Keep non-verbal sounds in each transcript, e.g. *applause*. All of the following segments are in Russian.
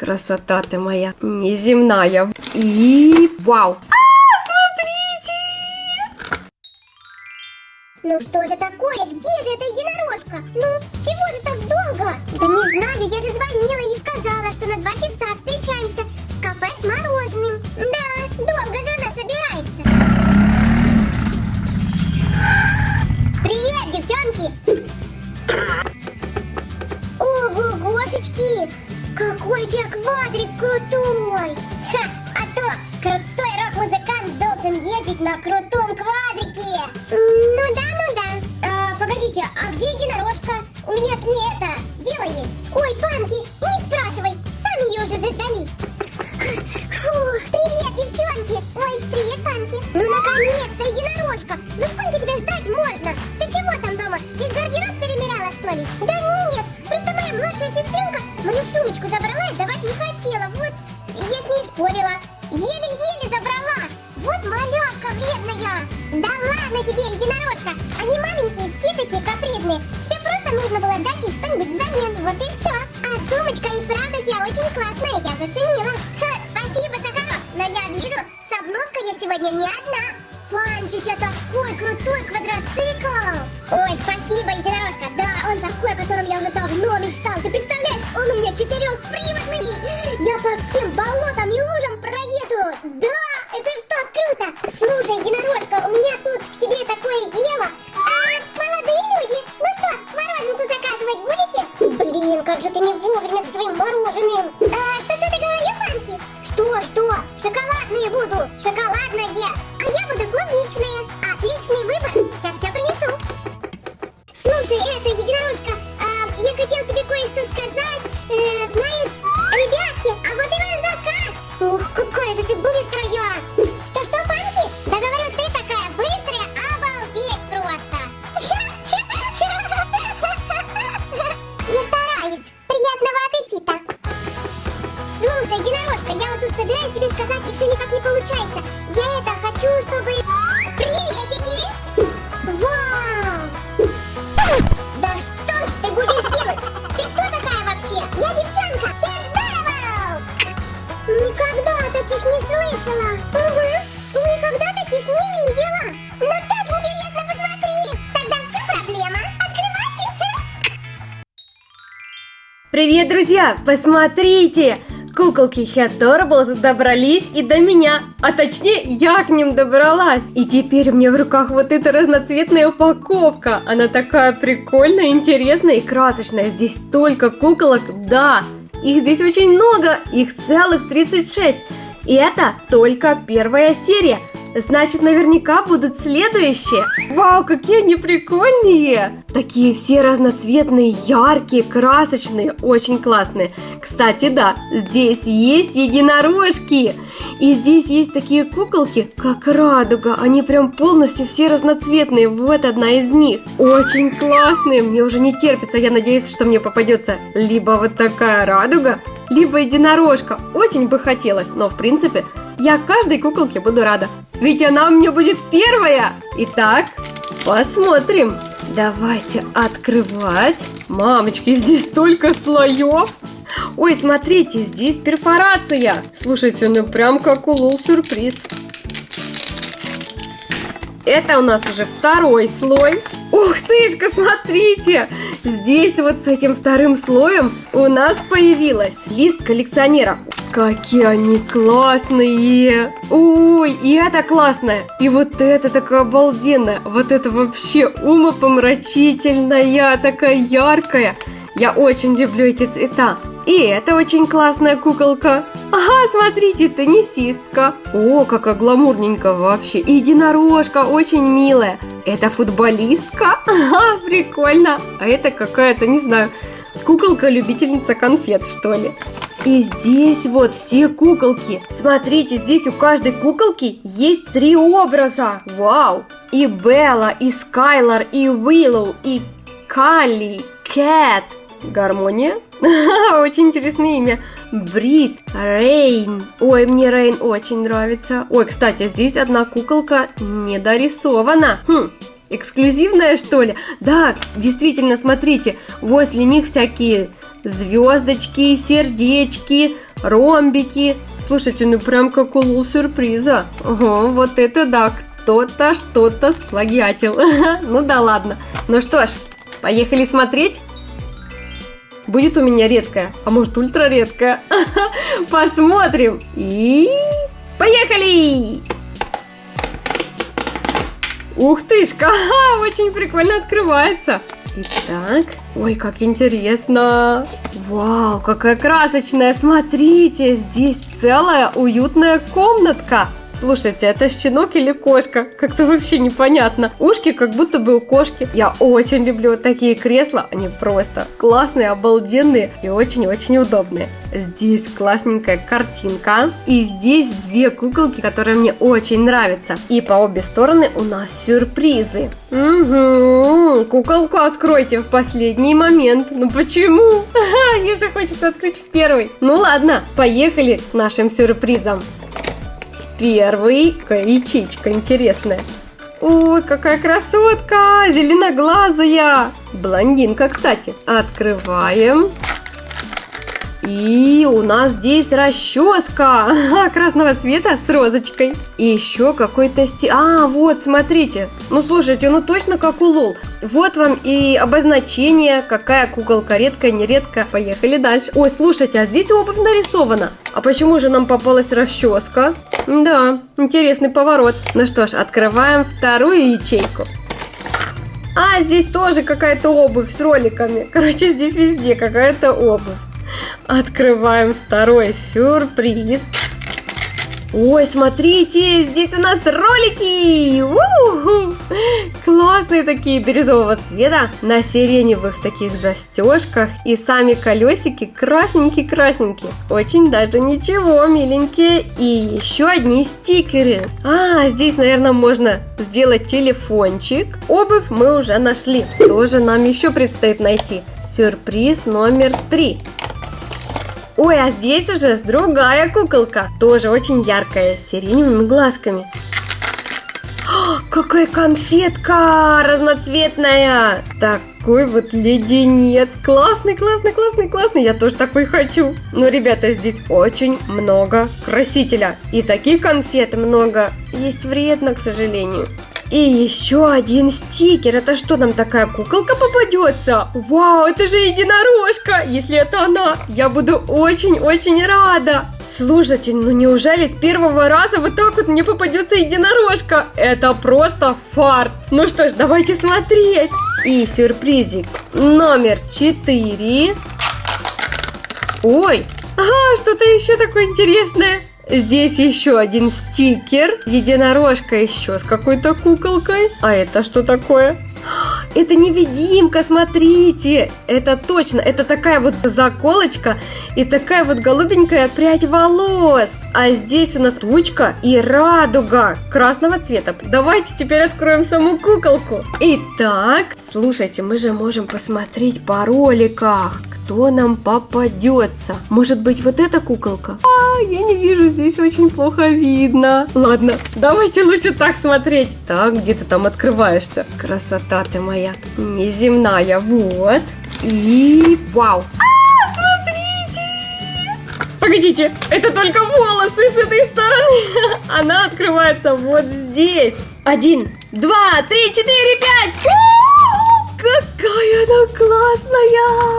Красота ты моя неземная. И вау. Ну что же такое? Где же эта единорожка? Ну, чего же так долго? Да не знаю, я же звонила и сказала, что на два часа встречаемся в кафе с мороженым. Да, долго же она собирается. У тебя квадрик крутой! Ха, а то крутой рок-музыкант должен ездить на крутом квадрике! Ну да, ну да. А, погодите, а где единорожка? У меня к ней это, дело есть. Ой, панки, и не спрашивай, сами ее уже заждались. Фу, привет, девчонки! Ой, привет, панки! Ну, наконец-то, единорожка! Ну, сколько тебя ждать можно? Тебе, единорожка. Они маленькие, все такие капризные. Тебе просто нужно было дать им что-нибудь взамен. Вот и все. А сумочка и правда у тебя очень классная, я заценила. Ха, спасибо, Сахаров. Но я вижу, с обновкой я сегодня не одна. У тебя такой крутой квадроцикл! Ой, спасибо, единорожка! Да, он такой, о котором я уже давно мечтал! Ты представляешь, он у меня четырехприводный! Отличный выбор. Сейчас все принесу. Слушай, это, единорожка, а, я хотел тебе кое-что сказать. Э, знаешь, ребятки, а вот и ваш заказ. Ух, какая же ты быстрая. Что-что, Панки? Да говорю, ты такая быстрая, обалдеть просто. *laughs* Я стараюсь. Приятного аппетита. Слушай, единорожка, я вот тут собираюсь тебе сказать, и все никак не получается. Я это хочу, чтобы... Привет, друзья! Посмотрите! Куколки Хэтторблс добрались и до меня, а точнее я к ним добралась. И теперь у меня в руках вот эта разноцветная упаковка. Она такая прикольная, интересная и красочная. Здесь только куколок, да, их здесь очень много, их целых 36. И это только первая серия. Значит, наверняка будут следующие. Вау, какие они прикольные! Такие все разноцветные, яркие, красочные, очень классные. Кстати, да, здесь есть единорожки. И здесь есть такие куколки, как радуга. Они прям полностью все разноцветные. Вот одна из них. Очень классные. Мне уже не терпится. Я надеюсь, что мне попадется либо вот такая радуга, либо единорожка. Очень бы хотелось, но в принципе я каждой куколке буду рада. Ведь она у меня будет первая. Итак, посмотрим. Давайте открывать. Мамочки, здесь столько слоев. Ой, смотрите, здесь перфорация. Слушайте, ну прям как у сюрприз. Это у нас уже второй слой. Ух тышка, смотрите! Здесь вот с этим вторым слоем у нас появилась лист коллекционера. Какие они классные! Ой, и это классное! И вот это такая обалденная! Вот это вообще умопомрачительная, такая яркая! Я очень люблю эти цвета. И это очень классная куколка. Ага, смотрите, теннисистка. О, какая гламурненькая вообще. И единорожка, очень милая. Это футболистка. Ага, прикольно. А это какая-то, не знаю, куколка-любительница конфет, что ли. И здесь вот все куколки. Смотрите, здесь у каждой куколки есть три образа. Вау! И Белла, и Скайлар, и Уиллоу, и Калли, Кэт. Гармония? *laughs* Очень интересное имя. Брит, Рейн. Ой, мне Рейн очень нравится. Ой, кстати, здесь одна куколка не дорисована. Хм, эксклюзивная что ли? Да, действительно, смотрите, возле них всякие звездочки, сердечки, ромбики. Слушайте, ну прям как улул сюрприза. Ого, вот это да, кто-то что-то сплагиатил. *laughs* ну да ладно. Ну что ж, поехали смотреть. Будет у меня редкая, а может ультра редкая. *laughs* Посмотрим. И поехали! Ух тышка, *laughs* очень прикольно открывается. Итак, ой, как интересно. Вау, какая красочная, смотрите, здесь целая уютная комнатка. Слушайте, это щенок или кошка? Как-то вообще непонятно. Ушки как будто бы у кошки. Я очень люблю такие кресла. Они просто классные, обалденные и очень-очень удобные. Здесь классненькая картинка. И здесь две куколки, которые мне очень нравятся. И по обе стороны у нас сюрпризы. Угу, куколку откройте в последний момент. Ну почему? *laughs* Мне же хочется открыть в первый. Ну ладно, поехали к нашим сюрпризам. Первый, какая ячейка интересная. Ой, какая красотка! Зеленоглазая! Блондинка, кстати. Открываем. И у нас здесь расческа *laughs* красного цвета с розочкой. И еще какой-то сти... А, вот, смотрите. Ну, слушайте, ну точно как у Лол. Вот вам и обозначение, какая куколка редкая, нередкая. Поехали дальше. Ой, слушайте, а здесь обувь нарисована. А почему же нам попалась расческа? Да, интересный поворот. Ну что ж, открываем вторую ячейку. А, здесь тоже какая-то обувь с роликами. Короче, здесь везде какая-то обувь. Открываем второй сюрприз. Ой, смотрите, здесь у нас ролики! У-ху! Классные такие бирюзового цвета на сиреневых таких застежках и сами колесики красненькие-красненькие. Очень даже ничего, миленькие. И еще одни стикеры. А, здесь, наверное, можно сделать телефончик. Обувь мы уже нашли. Тоже нам еще предстоит найти. Сюрприз номер три. Ой, а здесь уже другая куколка. Тоже очень яркая, с сиреневыми глазками. О, какая конфетка разноцветная! Такой вот леденец. Классный, классный, классный, классный. Я тоже такой хочу. Но, ребята, здесь очень много красителя. И таких конфет много. Есть вредно, к сожалению. И еще один стикер. Это что, нам такая куколка попадется? Вау, это же единорожка. Если это она, я буду очень-очень рада. Слушайте, ну неужели с первого раза вот так вот мне попадется единорожка? Это просто фарт. Ну что ж, давайте смотреть. И сюрпризик номер 4. Ой, ага, что-то еще такое интересное. Здесь еще один стикер. Единорожка еще с какой-то куколкой. А это что такое? Это невидимка, смотрите! Это точно, это такая вот заколочка и такая вот голубенькая прядь волос. А здесь у нас тучка и радуга красного цвета. Давайте теперь откроем саму куколку. Итак, слушайте, мы же можем посмотреть по роликах, кто нам попадется. Может быть, вот эта куколка? А, я не вижу, здесь очень плохо видно. Ладно, давайте лучше так смотреть. Так, где ты там открываешься? Красота ты моя. Неземная, вот. И вау. А, смотрите! Погодите, это только волосы с этой стороны. Она открывается вот здесь. Один, два, три, четыре, пять. Какая она классная!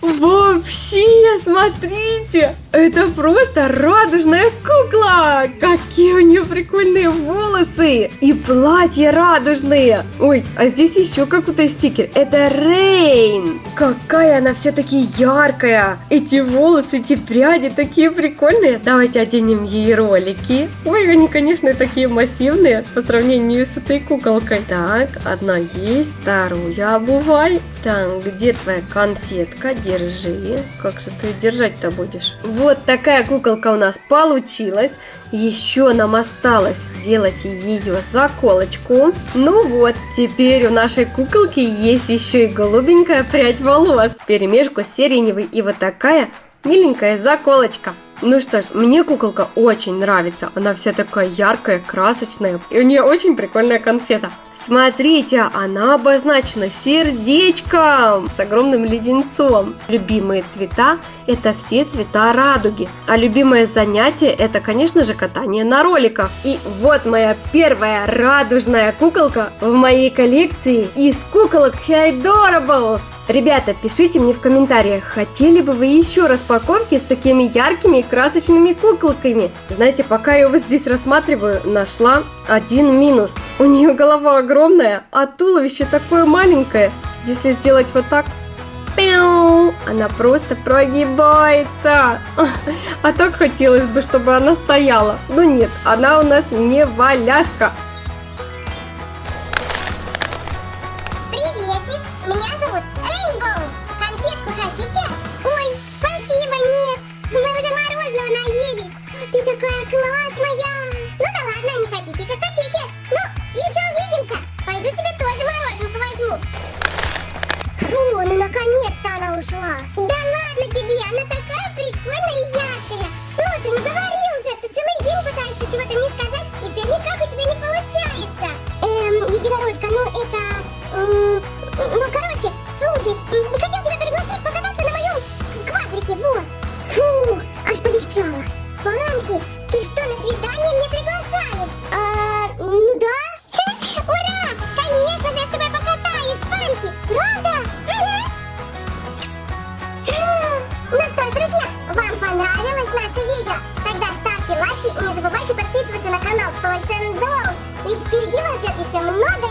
*laughs* Вообще, смотрите, это просто радужная кукла! Какие у нее прикольные волосы! И платья радужные! Ой, а здесь еще какой-то стикер. Это Рейн! Какая она все-таки яркая! Эти волосы, эти пряди такие прикольные. Давайте оденем ей ролики. Ой, они, конечно, такие массивные по сравнению с этой куколкой. Так, одна есть, вторую обувай. Так, где твоя конфетка? Держи. Как же ты держать-то будешь? Такая куколка у нас получилась. Еще нам осталось сделать ее заколочку. Ну вот, теперь у нашей куколки есть еще и голубенькая прядь волос. Перемешку с и вот такая миленькая заколочка. Ну что ж, мне куколка очень нравится. Она вся такая яркая, красочная. И у нее очень прикольная конфета. Смотрите, она обозначена сердечком с огромным леденцом. Любимые цвета – это все цвета радуги. А любимое занятие – это, конечно же, катание на роликах. И вот моя первая радужная куколка в моей коллекции из куколок Hydorables. Ребята, пишите мне в комментариях, хотели бы вы еще распаковки с такими яркими и красочными куколками. Знаете, пока я его здесь рассматриваю, нашла один минус. У нее голова огромная, а туловище такое маленькое. Если сделать вот так! Она просто прогибается. *laughs* А так хотелось бы, чтобы она стояла. Но нет, она у нас не валяшка. Ты такая классная. Понравилось наше видео? Тогда ставьте лайки и не забывайте подписываться на канал Toys and Dolls. Ведь впереди вас ждет еще много